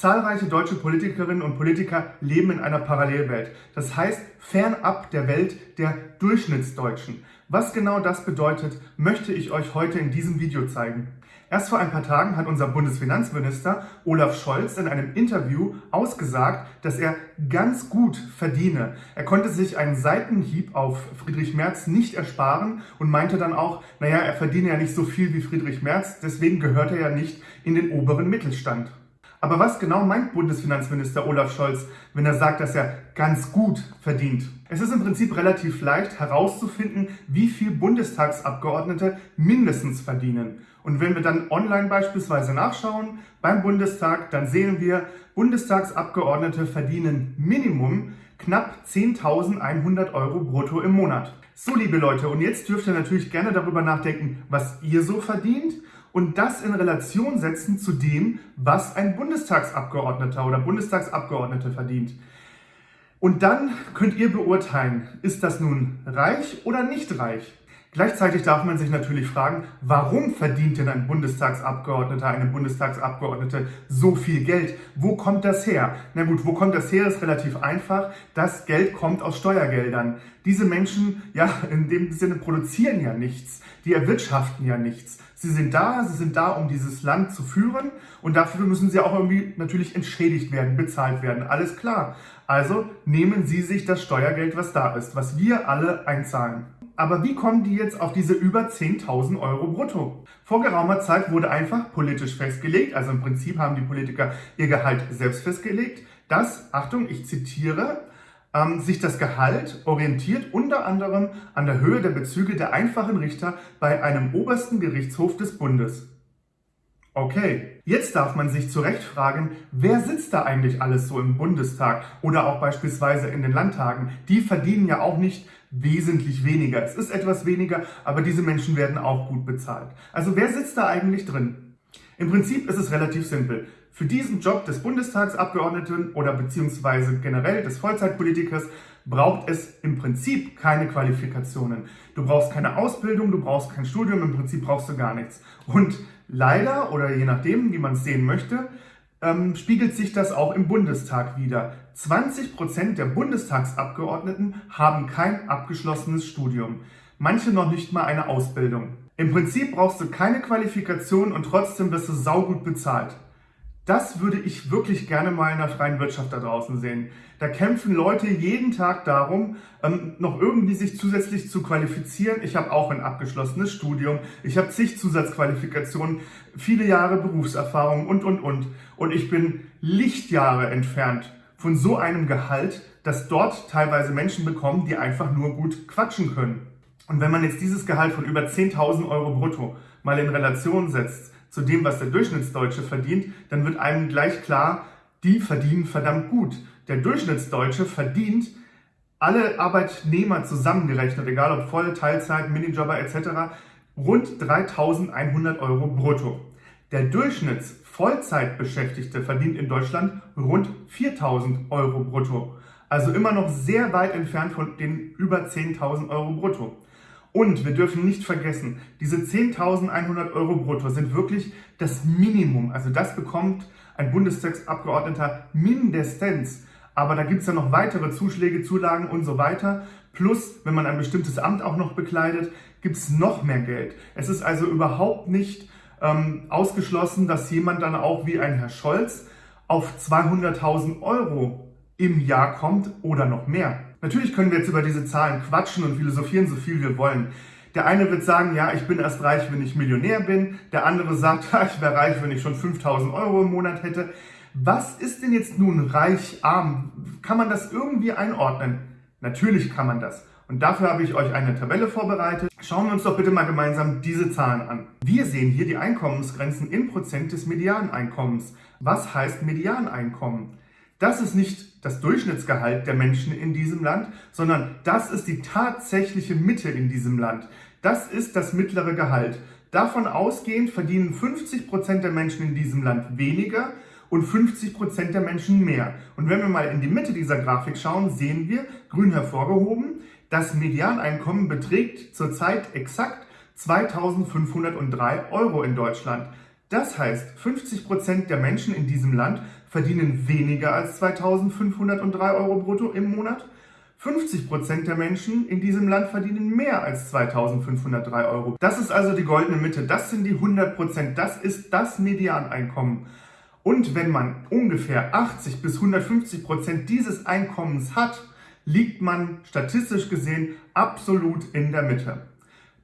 Zahlreiche deutsche Politikerinnen und Politiker leben in einer Parallelwelt. Das heißt, fernab der Welt der Durchschnittsdeutschen. Was genau das bedeutet, möchte ich euch heute in diesem Video zeigen. Erst vor ein paar Tagen hat unser Bundesfinanzminister Olaf Scholz in einem Interview ausgesagt, dass er ganz gut verdiene. Er konnte sich einen Seitenhieb auf Friedrich Merz nicht ersparen und meinte dann auch, naja, er verdiene ja nicht so viel wie Friedrich Merz, deswegen gehört er ja nicht in den oberen Mittelstand. Aber was genau meint Bundesfinanzminister Olaf Scholz, wenn er sagt, dass er ganz gut verdient? Es ist im Prinzip relativ leicht herauszufinden, wie viel Bundestagsabgeordnete mindestens verdienen. Und wenn wir dann online beispielsweise nachschauen beim Bundestag, dann sehen wir, Bundestagsabgeordnete verdienen Minimum knapp 10.100 Euro brutto im Monat. So, liebe Leute, und jetzt dürft ihr natürlich gerne darüber nachdenken, was ihr so verdient und das in Relation setzen zu dem, was ein Bundestagsabgeordneter oder Bundestagsabgeordnete verdient. Und dann könnt ihr beurteilen, ist das nun reich oder nicht reich? Gleichzeitig darf man sich natürlich fragen, warum verdient denn ein Bundestagsabgeordneter, eine Bundestagsabgeordnete so viel Geld? Wo kommt das her? Na gut, wo kommt das her, ist relativ einfach. Das Geld kommt aus Steuergeldern. Diese Menschen, ja, in dem Sinne produzieren ja nichts. Die erwirtschaften ja nichts. Sie sind da, sie sind da, um dieses Land zu führen und dafür müssen sie auch irgendwie natürlich entschädigt werden, bezahlt werden. Alles klar. Also nehmen Sie sich das Steuergeld, was da ist, was wir alle einzahlen. Aber wie kommen die jetzt auf diese über 10.000 Euro brutto? Vor geraumer Zeit wurde einfach politisch festgelegt, also im Prinzip haben die Politiker ihr Gehalt selbst festgelegt, dass, Achtung, ich zitiere, ähm, sich das Gehalt orientiert unter anderem an der Höhe der Bezüge der einfachen Richter bei einem obersten Gerichtshof des Bundes. Okay, jetzt darf man sich zu Recht fragen, wer sitzt da eigentlich alles so im Bundestag oder auch beispielsweise in den Landtagen? Die verdienen ja auch nicht wesentlich weniger. Es ist etwas weniger, aber diese Menschen werden auch gut bezahlt. Also wer sitzt da eigentlich drin? Im Prinzip ist es relativ simpel. Für diesen Job des Bundestagsabgeordneten oder beziehungsweise generell des Vollzeitpolitikers braucht es im Prinzip keine Qualifikationen. Du brauchst keine Ausbildung, du brauchst kein Studium, im Prinzip brauchst du gar nichts. Und leider, oder je nachdem, wie man es sehen möchte, ähm, spiegelt sich das auch im Bundestag wieder. 20 Prozent der Bundestagsabgeordneten haben kein abgeschlossenes Studium. Manche noch nicht mal eine Ausbildung. Im Prinzip brauchst du keine Qualifikation und trotzdem wirst du saugut bezahlt. Das würde ich wirklich gerne mal in der freien Wirtschaft da draußen sehen. Da kämpfen Leute jeden Tag darum, ähm, noch irgendwie sich zusätzlich zu qualifizieren. Ich habe auch ein abgeschlossenes Studium, ich habe zig Zusatzqualifikationen, viele Jahre Berufserfahrung und, und, und. Und ich bin Lichtjahre entfernt von so einem Gehalt, das dort teilweise Menschen bekommen, die einfach nur gut quatschen können. Und wenn man jetzt dieses Gehalt von über 10.000 Euro brutto mal in Relation setzt zu dem, was der Durchschnittsdeutsche verdient, dann wird einem gleich klar, die verdienen verdammt gut. Der Durchschnittsdeutsche verdient alle Arbeitnehmer zusammengerechnet, egal ob Voll, Teilzeit, Minijobber etc., rund 3.100 Euro brutto. Der Durchschnitts-Vollzeitbeschäftigte verdient in Deutschland rund 4.000 Euro brutto. Also immer noch sehr weit entfernt von den über 10.000 Euro brutto. Und wir dürfen nicht vergessen, diese 10.100 Euro brutto sind wirklich das Minimum. Also das bekommt ein Bundestagsabgeordneter mindestens. Aber da gibt es ja noch weitere Zuschläge, Zulagen und so weiter. Plus, wenn man ein bestimmtes Amt auch noch bekleidet, gibt es noch mehr Geld. Es ist also überhaupt nicht ähm, ausgeschlossen, dass jemand dann auch wie ein Herr Scholz auf 200.000 Euro im Jahr kommt oder noch mehr. Natürlich können wir jetzt über diese Zahlen quatschen und philosophieren, so viel wir wollen. Der eine wird sagen, ja, ich bin erst reich, wenn ich Millionär bin. Der andere sagt, ja, ich wäre reich, wenn ich schon 5000 Euro im Monat hätte. Was ist denn jetzt nun reich, arm? Kann man das irgendwie einordnen? Natürlich kann man das. Und dafür habe ich euch eine Tabelle vorbereitet. Schauen wir uns doch bitte mal gemeinsam diese Zahlen an. Wir sehen hier die Einkommensgrenzen in Prozent des Medianeinkommens. Was heißt Medianeinkommen? Das ist nicht das Durchschnittsgehalt der Menschen in diesem Land, sondern das ist die tatsächliche Mitte in diesem Land. Das ist das mittlere Gehalt. Davon ausgehend verdienen 50 Prozent der Menschen in diesem Land weniger und 50 Prozent der Menschen mehr. Und wenn wir mal in die Mitte dieser Grafik schauen, sehen wir, grün hervorgehoben, das Medianeinkommen beträgt zurzeit exakt 2503 Euro in Deutschland. Das heißt, 50 Prozent der Menschen in diesem Land verdienen weniger als 2.503 Euro brutto im Monat. 50% der Menschen in diesem Land verdienen mehr als 2.503 Euro. Das ist also die goldene Mitte, das sind die 100%, das ist das Medianeinkommen. Und wenn man ungefähr 80 bis 150 Prozent dieses Einkommens hat, liegt man statistisch gesehen absolut in der Mitte.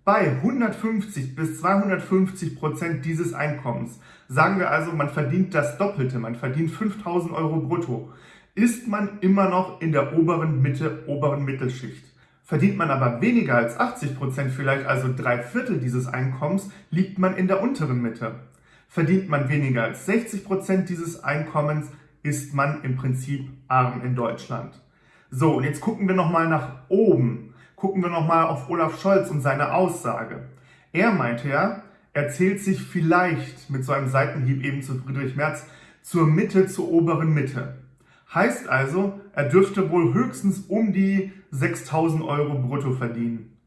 Bei 150 bis 250 Prozent dieses Einkommens, sagen wir also, man verdient das Doppelte, man verdient 5000 Euro brutto, ist man immer noch in der oberen Mitte, oberen Mittelschicht. Verdient man aber weniger als 80 Prozent, vielleicht also drei Viertel dieses Einkommens, liegt man in der unteren Mitte. Verdient man weniger als 60 Prozent dieses Einkommens, ist man im Prinzip arm in Deutschland. So, und jetzt gucken wir nochmal nach oben. Gucken wir nochmal auf Olaf Scholz und seine Aussage. Er meinte ja, er zählt sich vielleicht mit so einem Seitenhieb eben zu Friedrich Merz zur Mitte, zur oberen Mitte. Heißt also, er dürfte wohl höchstens um die 6000 Euro brutto verdienen.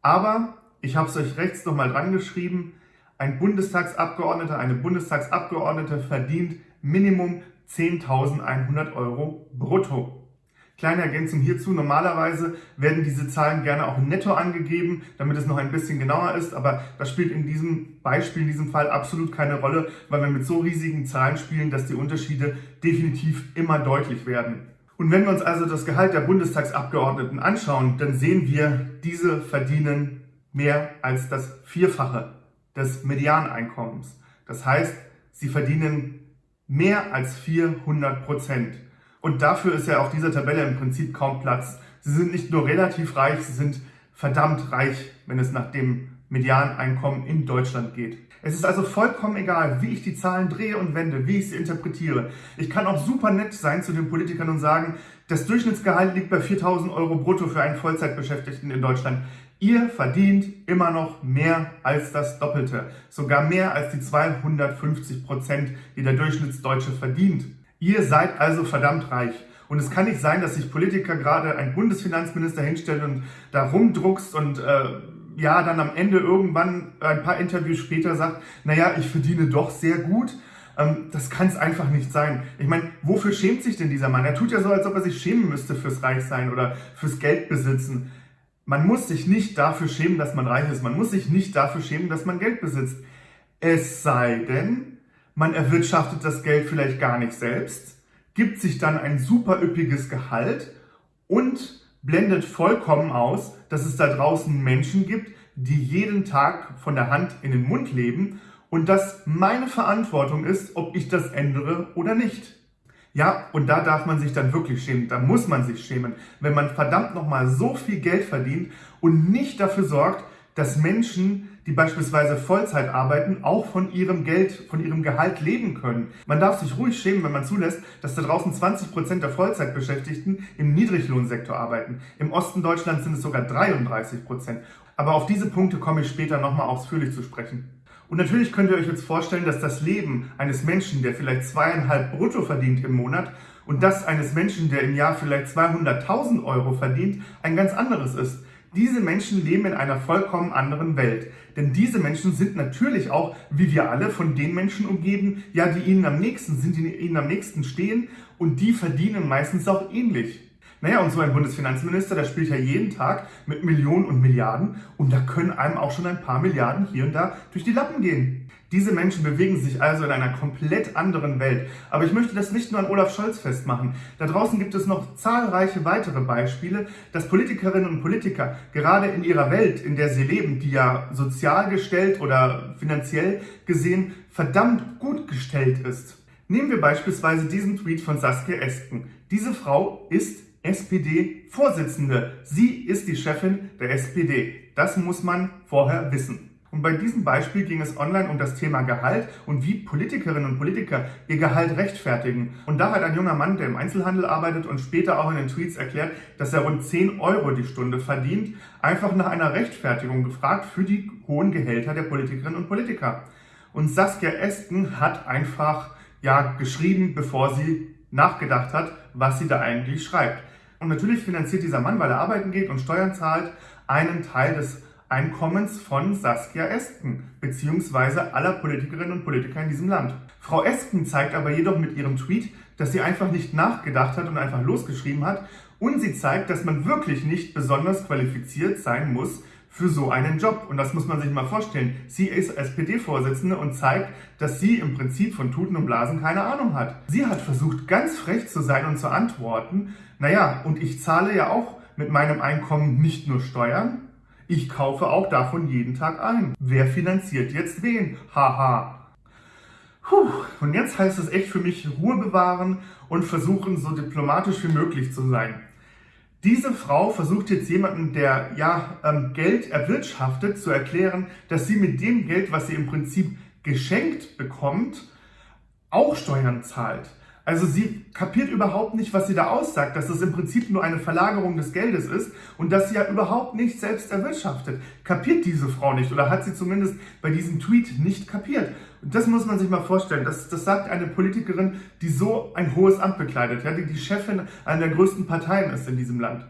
Aber, ich habe es euch rechts nochmal dran geschrieben, ein Bundestagsabgeordneter, eine Bundestagsabgeordnete verdient Minimum 10.100 Euro brutto. Kleine Ergänzung hierzu, normalerweise werden diese Zahlen gerne auch netto angegeben, damit es noch ein bisschen genauer ist, aber das spielt in diesem Beispiel, in diesem Fall absolut keine Rolle, weil wir mit so riesigen Zahlen spielen, dass die Unterschiede definitiv immer deutlich werden. Und wenn wir uns also das Gehalt der Bundestagsabgeordneten anschauen, dann sehen wir, diese verdienen mehr als das Vierfache des Medianeinkommens. Das heißt, sie verdienen mehr als 400 Prozent. Und dafür ist ja auf dieser Tabelle im Prinzip kaum Platz. Sie sind nicht nur relativ reich, sie sind verdammt reich, wenn es nach dem Medianeinkommen in Deutschland geht. Es ist also vollkommen egal, wie ich die Zahlen drehe und wende, wie ich sie interpretiere. Ich kann auch super nett sein zu den Politikern und sagen, das Durchschnittsgehalt liegt bei 4.000 Euro brutto für einen Vollzeitbeschäftigten in Deutschland. Ihr verdient immer noch mehr als das Doppelte, sogar mehr als die 250 Prozent, die der Durchschnittsdeutsche verdient. Ihr seid also verdammt reich. Und es kann nicht sein, dass sich Politiker gerade ein Bundesfinanzminister hinstellt und da rumdruckst und äh, ja, dann am Ende irgendwann ein paar Interviews später sagt, naja, ich verdiene doch sehr gut. Ähm, das kann es einfach nicht sein. Ich meine, wofür schämt sich denn dieser Mann? Er tut ja so, als ob er sich schämen müsste fürs Reichsein oder fürs Geldbesitzen. Man muss sich nicht dafür schämen, dass man reich ist. Man muss sich nicht dafür schämen, dass man Geld besitzt. Es sei denn, man erwirtschaftet das Geld vielleicht gar nicht selbst, gibt sich dann ein super üppiges Gehalt und blendet vollkommen aus, dass es da draußen Menschen gibt, die jeden Tag von der Hand in den Mund leben und dass meine Verantwortung ist, ob ich das ändere oder nicht. Ja, und da darf man sich dann wirklich schämen, da muss man sich schämen, wenn man verdammt nochmal so viel Geld verdient und nicht dafür sorgt, dass Menschen, die beispielsweise Vollzeit arbeiten, auch von ihrem Geld, von ihrem Gehalt leben können. Man darf sich ruhig schämen, wenn man zulässt, dass da draußen 20 Prozent der Vollzeitbeschäftigten im Niedriglohnsektor arbeiten. Im Osten Deutschlands sind es sogar 33%. Prozent. Aber auf diese Punkte komme ich später nochmal ausführlich zu sprechen. Und natürlich könnt ihr euch jetzt vorstellen, dass das Leben eines Menschen, der vielleicht zweieinhalb brutto verdient im Monat und das eines Menschen, der im Jahr vielleicht 200.000 Euro verdient, ein ganz anderes ist. Diese Menschen leben in einer vollkommen anderen Welt. Denn diese Menschen sind natürlich auch, wie wir alle, von den Menschen umgeben, ja, die ihnen am nächsten sind, die ihnen am nächsten stehen und die verdienen meistens auch ähnlich. Naja, und so ein Bundesfinanzminister, der spielt ja jeden Tag mit Millionen und Milliarden und da können einem auch schon ein paar Milliarden hier und da durch die Lappen gehen. Diese Menschen bewegen sich also in einer komplett anderen Welt. Aber ich möchte das nicht nur an Olaf Scholz festmachen. Da draußen gibt es noch zahlreiche weitere Beispiele, dass Politikerinnen und Politiker gerade in ihrer Welt, in der sie leben, die ja sozial gestellt oder finanziell gesehen verdammt gut gestellt ist. Nehmen wir beispielsweise diesen Tweet von Saskia Esken. Diese Frau ist SPD-Vorsitzende. Sie ist die Chefin der SPD. Das muss man vorher wissen. Und bei diesem Beispiel ging es online um das Thema Gehalt und wie Politikerinnen und Politiker ihr Gehalt rechtfertigen. Und da hat ein junger Mann, der im Einzelhandel arbeitet und später auch in den Tweets erklärt, dass er rund 10 Euro die Stunde verdient, einfach nach einer Rechtfertigung gefragt für die hohen Gehälter der Politikerinnen und Politiker. Und Saskia Esken hat einfach ja geschrieben, bevor sie nachgedacht hat, was sie da eigentlich schreibt. Und natürlich finanziert dieser Mann, weil er arbeiten geht und Steuern zahlt, einen Teil des Einkommens von Saskia Esken beziehungsweise aller Politikerinnen und Politiker in diesem Land. Frau Esken zeigt aber jedoch mit ihrem Tweet, dass sie einfach nicht nachgedacht hat und einfach losgeschrieben hat. Und sie zeigt, dass man wirklich nicht besonders qualifiziert sein muss für so einen Job. Und das muss man sich mal vorstellen. Sie ist SPD-Vorsitzende und zeigt, dass sie im Prinzip von Tuten und Blasen keine Ahnung hat. Sie hat versucht, ganz frech zu sein und zu antworten, naja, und ich zahle ja auch mit meinem Einkommen nicht nur Steuern, ich kaufe auch davon jeden Tag ein. Wer finanziert jetzt wen? Haha. Puh, und jetzt heißt es echt für mich Ruhe bewahren und versuchen, so diplomatisch wie möglich zu sein. Diese Frau versucht jetzt jemanden, der ja ähm, Geld erwirtschaftet, zu erklären, dass sie mit dem Geld, was sie im Prinzip geschenkt bekommt, auch Steuern zahlt. Also sie kapiert überhaupt nicht, was sie da aussagt, dass es im Prinzip nur eine Verlagerung des Geldes ist und dass sie ja überhaupt nicht selbst erwirtschaftet. Kapiert diese Frau nicht oder hat sie zumindest bei diesem Tweet nicht kapiert. Und das muss man sich mal vorstellen. Das, das sagt eine Politikerin, die so ein hohes Amt bekleidet, ja, die die Chefin einer der größten Parteien ist in diesem Land.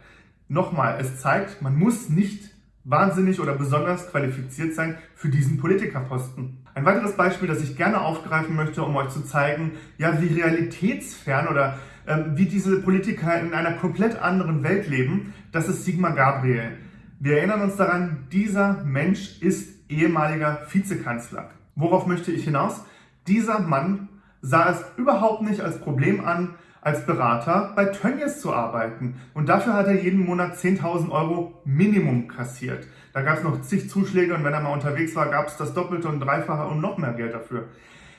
Nochmal, es zeigt, man muss nicht wahnsinnig oder besonders qualifiziert sein für diesen Politikerposten. Ein weiteres Beispiel, das ich gerne aufgreifen möchte, um euch zu zeigen, ja, wie realitätsfern oder äh, wie diese Politiker in einer komplett anderen Welt leben, das ist Sigmar Gabriel. Wir erinnern uns daran, dieser Mensch ist ehemaliger Vizekanzler. Worauf möchte ich hinaus? Dieser Mann sah es überhaupt nicht als Problem an, als Berater bei Tönnies zu arbeiten. Und dafür hat er jeden Monat 10.000 Euro Minimum kassiert. Da gab es noch zig Zuschläge und wenn er mal unterwegs war, gab es das Doppelte und Dreifache und noch mehr Geld dafür.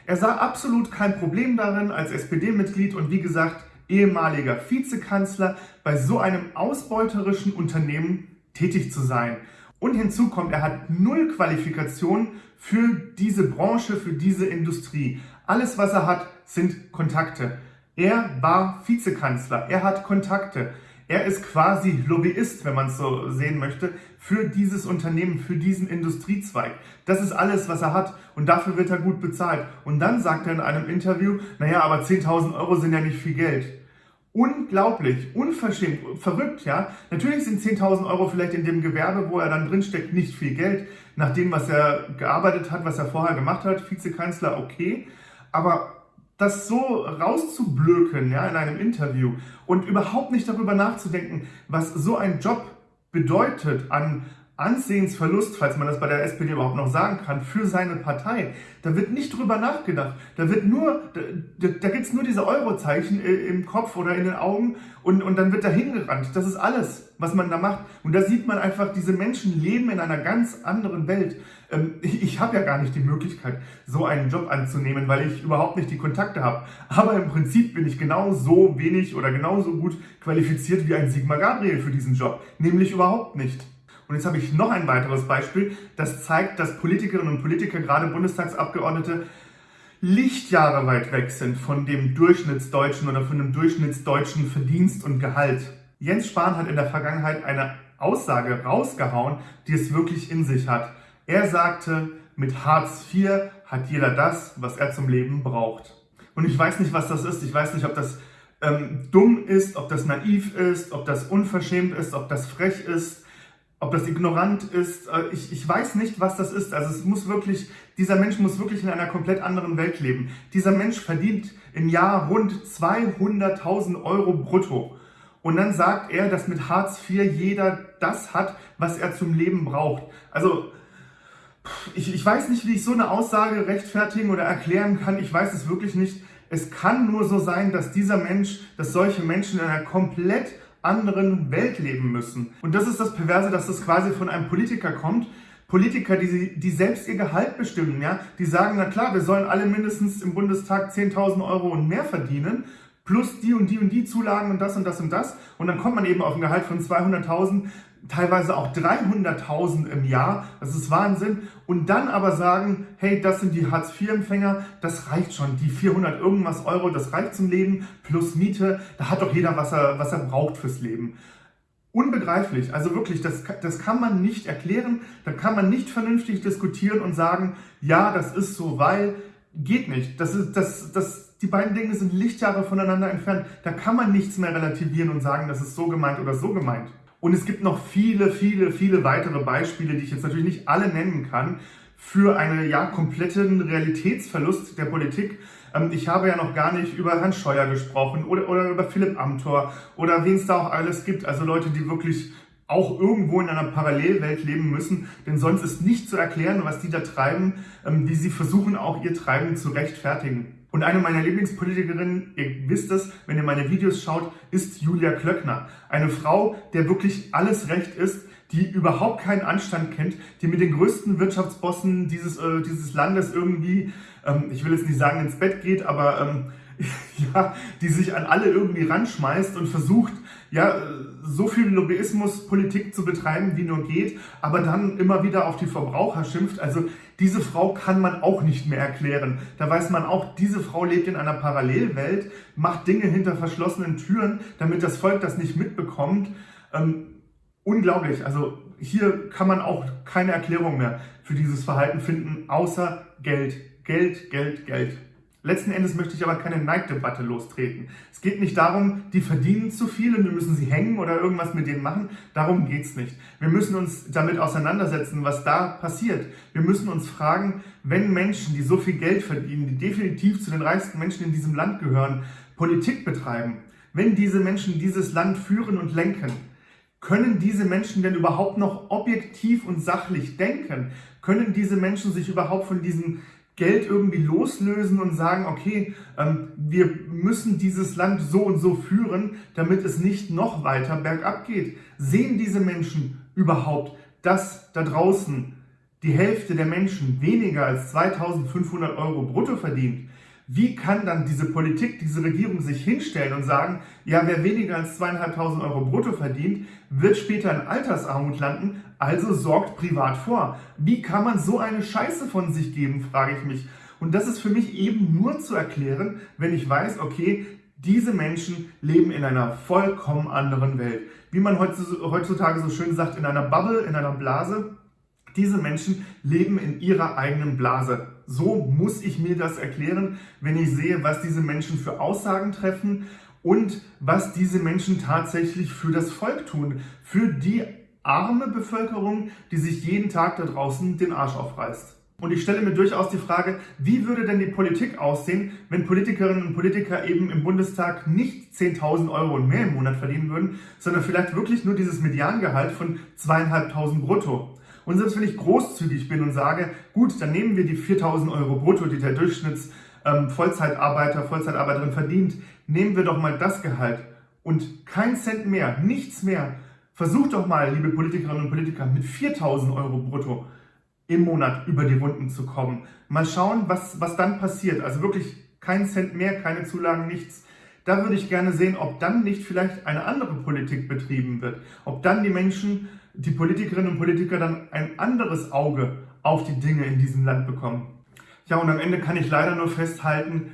Er sah absolut kein Problem darin, als SPD-Mitglied und wie gesagt ehemaliger Vizekanzler bei so einem ausbeuterischen Unternehmen tätig zu sein. Und hinzu kommt, er hat null Qualifikation für diese Branche, für diese Industrie. Alles, was er hat, sind Kontakte. Er war Vizekanzler, er hat Kontakte. Er ist quasi Lobbyist, wenn man es so sehen möchte, für dieses Unternehmen, für diesen Industriezweig. Das ist alles, was er hat und dafür wird er gut bezahlt. Und dann sagt er in einem Interview, naja, aber 10.000 Euro sind ja nicht viel Geld. Unglaublich, unverschämt, verrückt, ja. Natürlich sind 10.000 Euro vielleicht in dem Gewerbe, wo er dann drinsteckt, nicht viel Geld. Nach dem, was er gearbeitet hat, was er vorher gemacht hat, Vizekanzler, okay. Aber das so rauszublöken ja, in einem Interview und überhaupt nicht darüber nachzudenken, was so ein Job bedeutet an Ansehensverlust, falls man das bei der SPD überhaupt noch sagen kann, für seine Partei. Da wird nicht drüber nachgedacht. Da wird nur, da, da gibt es nur diese Eurozeichen im Kopf oder in den Augen und, und dann wird da hingerannt. Das ist alles, was man da macht. Und da sieht man einfach, diese Menschen leben in einer ganz anderen Welt. Ähm, ich, ich habe ja gar nicht die Möglichkeit, so einen Job anzunehmen, weil ich überhaupt nicht die Kontakte habe. Aber im Prinzip bin ich genauso wenig oder genauso gut qualifiziert wie ein Sigmar Gabriel für diesen Job. Nämlich überhaupt nicht. Und jetzt habe ich noch ein weiteres Beispiel, das zeigt, dass Politikerinnen und Politiker, gerade Bundestagsabgeordnete, Lichtjahre weit weg sind von dem Durchschnittsdeutschen oder von dem Durchschnittsdeutschen Verdienst und Gehalt. Jens Spahn hat in der Vergangenheit eine Aussage rausgehauen, die es wirklich in sich hat. Er sagte, mit Hartz IV hat jeder das, was er zum Leben braucht. Und ich weiß nicht, was das ist. Ich weiß nicht, ob das ähm, dumm ist, ob das naiv ist, ob das unverschämt ist, ob das frech ist ob das ignorant ist, äh, ich, ich weiß nicht, was das ist. Also es muss wirklich, dieser Mensch muss wirklich in einer komplett anderen Welt leben. Dieser Mensch verdient im Jahr rund 200.000 Euro brutto. Und dann sagt er, dass mit Hartz IV jeder das hat, was er zum Leben braucht. Also ich, ich weiß nicht, wie ich so eine Aussage rechtfertigen oder erklären kann. Ich weiß es wirklich nicht. Es kann nur so sein, dass dieser Mensch, dass solche Menschen in einer komplett anderen Welt leben müssen. Und das ist das Perverse, dass das quasi von einem Politiker kommt. Politiker, die, die selbst ihr Gehalt bestimmen, ja, die sagen, na klar, wir sollen alle mindestens im Bundestag 10.000 Euro und mehr verdienen, plus die und die und die Zulagen und das und das und das. Und dann kommt man eben auf ein Gehalt von 200.000 teilweise auch 300.000 im Jahr, das ist Wahnsinn. Und dann aber sagen, hey, das sind die Hartz-IV-Empfänger, das reicht schon, die 400 irgendwas Euro, das reicht zum Leben, plus Miete, da hat doch jeder, was er, was er braucht fürs Leben. Unbegreiflich, also wirklich, das, das kann man nicht erklären, da kann man nicht vernünftig diskutieren und sagen, ja, das ist so, weil, geht nicht. Das ist, das, das, die beiden Dinge sind Lichtjahre voneinander entfernt. Da kann man nichts mehr relativieren und sagen, das ist so gemeint oder so gemeint. Und es gibt noch viele, viele, viele weitere Beispiele, die ich jetzt natürlich nicht alle nennen kann, für einen ja, kompletten Realitätsverlust der Politik. Ähm, ich habe ja noch gar nicht über Herrn Scheuer gesprochen oder, oder über Philipp Amthor oder wen es da auch alles gibt. Also Leute, die wirklich auch irgendwo in einer Parallelwelt leben müssen, denn sonst ist nicht zu erklären, was die da treiben, ähm, wie sie versuchen, auch ihr Treiben zu rechtfertigen. Und eine meiner Lieblingspolitikerinnen, ihr wisst es, wenn ihr meine Videos schaut, ist Julia Klöckner. Eine Frau, der wirklich alles recht ist, die überhaupt keinen Anstand kennt, die mit den größten Wirtschaftsbossen dieses, äh, dieses Landes irgendwie, ähm, ich will jetzt nicht sagen ins Bett geht, aber ähm, ja, die sich an alle irgendwie ranschmeißt und versucht, ja, so viel Lobbyismuspolitik zu betreiben, wie nur geht, aber dann immer wieder auf die Verbraucher schimpft. Also diese Frau kann man auch nicht mehr erklären. Da weiß man auch, diese Frau lebt in einer Parallelwelt, macht Dinge hinter verschlossenen Türen, damit das Volk das nicht mitbekommt. Ähm, unglaublich. Also hier kann man auch keine Erklärung mehr für dieses Verhalten finden, außer Geld. Geld, Geld, Geld. Letzten Endes möchte ich aber keine Neiddebatte lostreten. Es geht nicht darum, die verdienen zu viel und wir müssen sie hängen oder irgendwas mit denen machen. Darum geht's nicht. Wir müssen uns damit auseinandersetzen, was da passiert. Wir müssen uns fragen, wenn Menschen, die so viel Geld verdienen, die definitiv zu den reichsten Menschen in diesem Land gehören, Politik betreiben, wenn diese Menschen dieses Land führen und lenken, können diese Menschen denn überhaupt noch objektiv und sachlich denken? Können diese Menschen sich überhaupt von diesen Geld irgendwie loslösen und sagen, okay, ähm, wir müssen dieses Land so und so führen, damit es nicht noch weiter bergab geht. Sehen diese Menschen überhaupt, dass da draußen die Hälfte der Menschen weniger als 2500 Euro brutto verdient? Wie kann dann diese Politik, diese Regierung sich hinstellen und sagen, ja, wer weniger als zweieinhalbtausend Euro brutto verdient, wird später in Altersarmut landen, also sorgt privat vor. Wie kann man so eine Scheiße von sich geben, frage ich mich. Und das ist für mich eben nur zu erklären, wenn ich weiß, okay, diese Menschen leben in einer vollkommen anderen Welt. Wie man heutzutage so schön sagt, in einer Bubble, in einer Blase. Diese Menschen leben in ihrer eigenen Blase. So muss ich mir das erklären, wenn ich sehe, was diese Menschen für Aussagen treffen und was diese Menschen tatsächlich für das Volk tun, für die arme Bevölkerung, die sich jeden Tag da draußen den Arsch aufreißt. Und ich stelle mir durchaus die Frage, wie würde denn die Politik aussehen, wenn Politikerinnen und Politiker eben im Bundestag nicht 10.000 Euro und mehr im Monat verdienen würden, sondern vielleicht wirklich nur dieses Mediangehalt von zweieinhalbtausend brutto. Und selbst wenn ich großzügig bin und sage, gut, dann nehmen wir die 4000 Euro brutto, die der Durchschnitts ähm, Vollzeitarbeiter, Vollzeitarbeiterin verdient, nehmen wir doch mal das Gehalt und kein Cent mehr, nichts mehr. Versucht doch mal, liebe Politikerinnen und Politiker, mit 4000 Euro brutto im Monat über die Runden zu kommen. Mal schauen, was, was dann passiert. Also wirklich kein Cent mehr, keine Zulagen, nichts. Da würde ich gerne sehen, ob dann nicht vielleicht eine andere Politik betrieben wird. Ob dann die Menschen die Politikerinnen und Politiker dann ein anderes Auge auf die Dinge in diesem Land bekommen. Ja, und am Ende kann ich leider nur festhalten,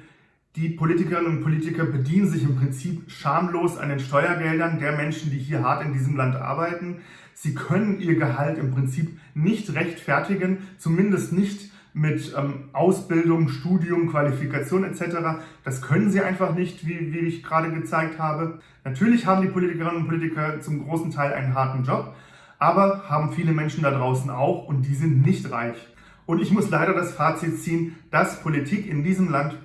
die Politikerinnen und Politiker bedienen sich im Prinzip schamlos an den Steuergeldern der Menschen, die hier hart in diesem Land arbeiten. Sie können ihr Gehalt im Prinzip nicht rechtfertigen, zumindest nicht mit ähm, Ausbildung, Studium, Qualifikation etc. Das können sie einfach nicht, wie, wie ich gerade gezeigt habe. Natürlich haben die Politikerinnen und Politiker zum großen Teil einen harten Job, aber haben viele Menschen da draußen auch und die sind nicht reich. Und ich muss leider das Fazit ziehen, dass Politik in diesem Land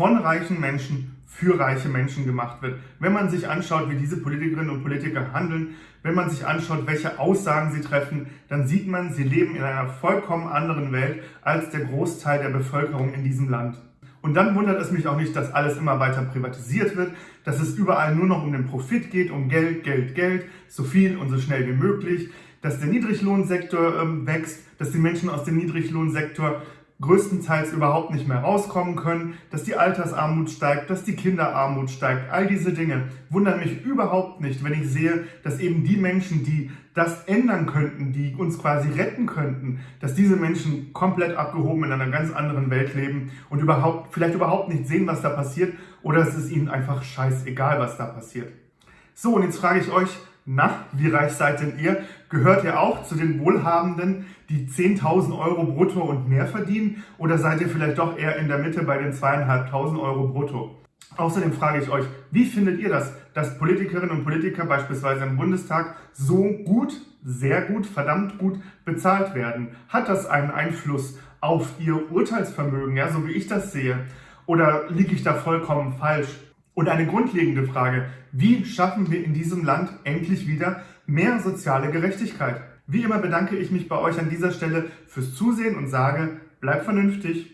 von reichen Menschen für reiche Menschen gemacht wird. Wenn man sich anschaut, wie diese Politikerinnen und Politiker handeln, wenn man sich anschaut, welche Aussagen sie treffen, dann sieht man, sie leben in einer vollkommen anderen Welt als der Großteil der Bevölkerung in diesem Land. Und dann wundert es mich auch nicht, dass alles immer weiter privatisiert wird, dass es überall nur noch um den Profit geht, um Geld, Geld, Geld, so viel und so schnell wie möglich, dass der Niedriglohnsektor ähm, wächst, dass die Menschen aus dem Niedriglohnsektor größtenteils überhaupt nicht mehr rauskommen können, dass die Altersarmut steigt, dass die Kinderarmut steigt. All diese Dinge wundern mich überhaupt nicht, wenn ich sehe, dass eben die Menschen, die das ändern könnten, die uns quasi retten könnten, dass diese Menschen komplett abgehoben in einer ganz anderen Welt leben und überhaupt, vielleicht überhaupt nicht sehen, was da passiert oder es ist ihnen einfach scheißegal, was da passiert. So, und jetzt frage ich euch, na, wie reich seid denn ihr? Gehört ihr auch zu den Wohlhabenden, die 10.000 Euro brutto und mehr verdienen? Oder seid ihr vielleicht doch eher in der Mitte bei den 2.500 Euro brutto? Außerdem frage ich euch, wie findet ihr das, dass Politikerinnen und Politiker beispielsweise im Bundestag so gut, sehr gut, verdammt gut bezahlt werden? Hat das einen Einfluss auf ihr Urteilsvermögen, ja, so wie ich das sehe? Oder liege ich da vollkommen falsch? Und eine grundlegende Frage, wie schaffen wir in diesem Land endlich wieder mehr soziale Gerechtigkeit? Wie immer bedanke ich mich bei euch an dieser Stelle fürs Zusehen und sage, bleibt vernünftig.